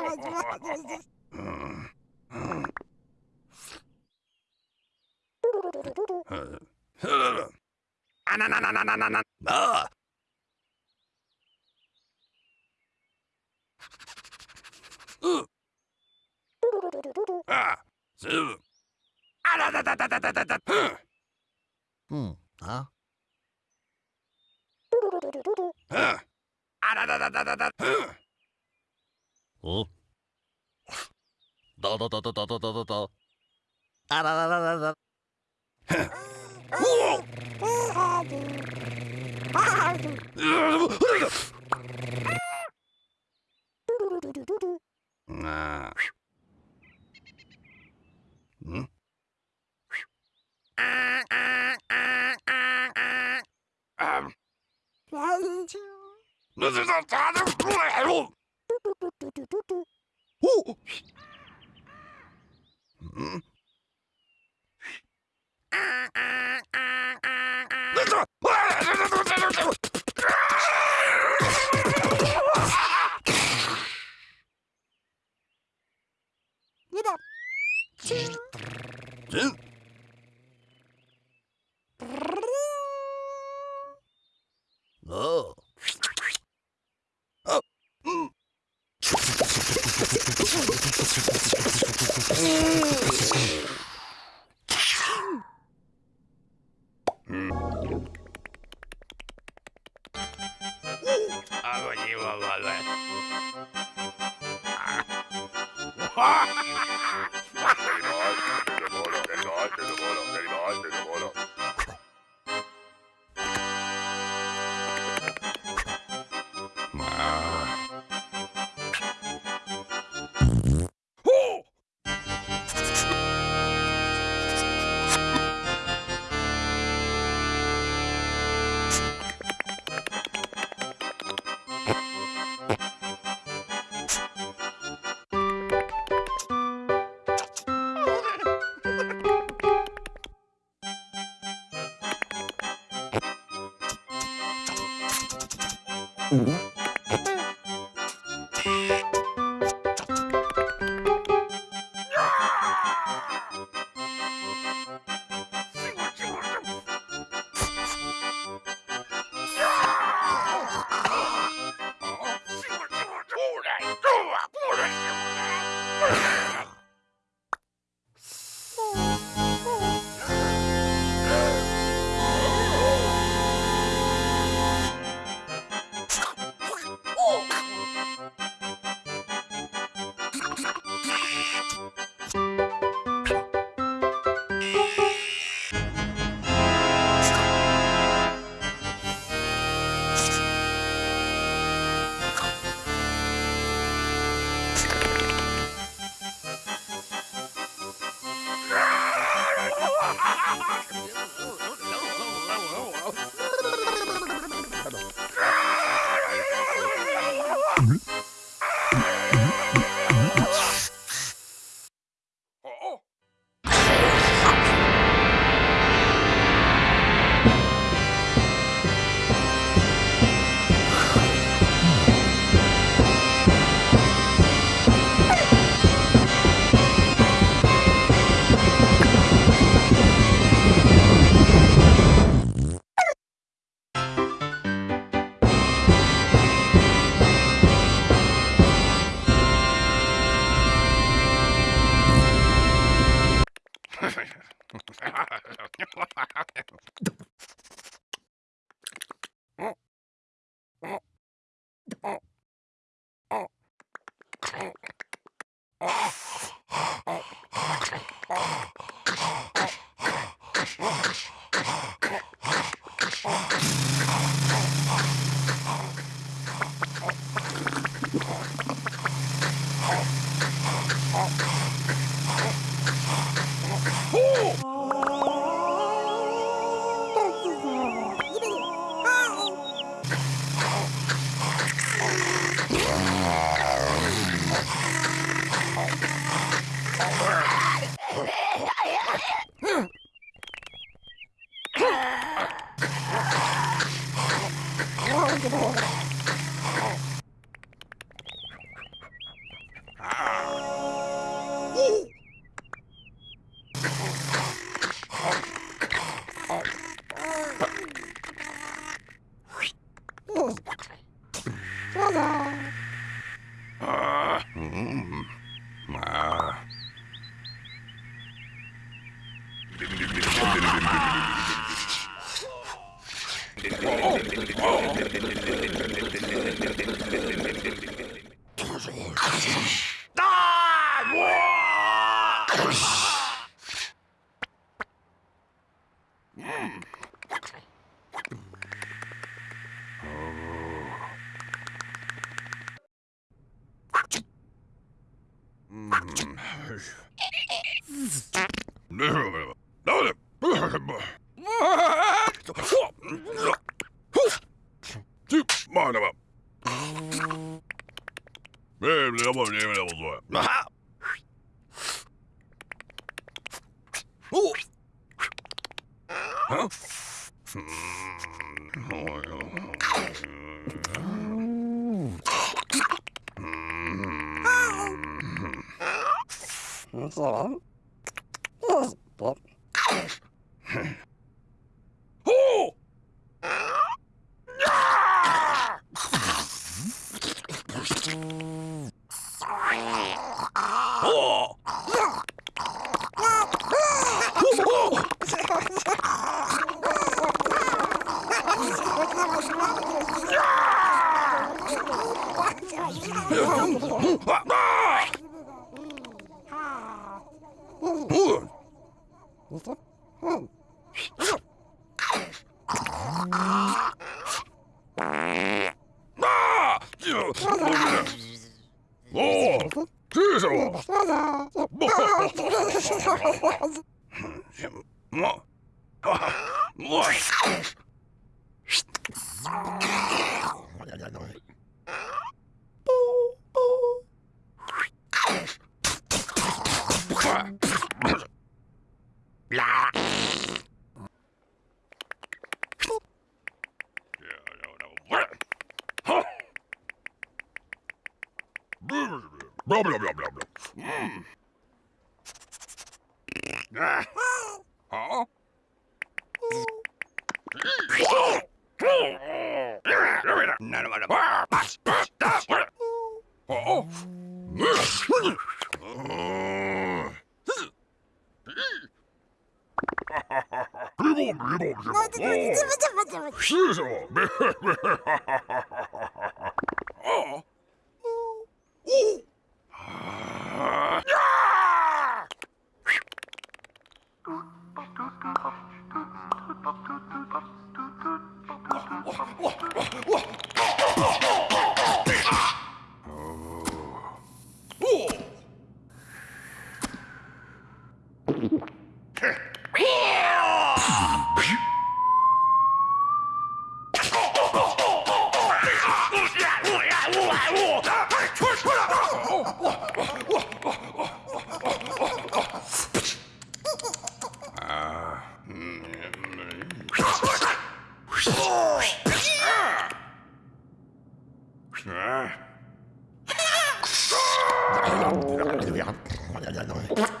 あ。な Da da da da da da da da da. Ah da da da da da. Whoa. Ah. Hmm? Um. This is a Ooh. Hmm? あ。あ。あ、うん。うん。あ、わにわわわ。あ。わあ。Mm-hmm. Oh. Magnum. Aha! Oh! Huh? That's all. おお警視庁もうもう Blah, blah, blah, blah, blah. Mm. Ah. Huh? What?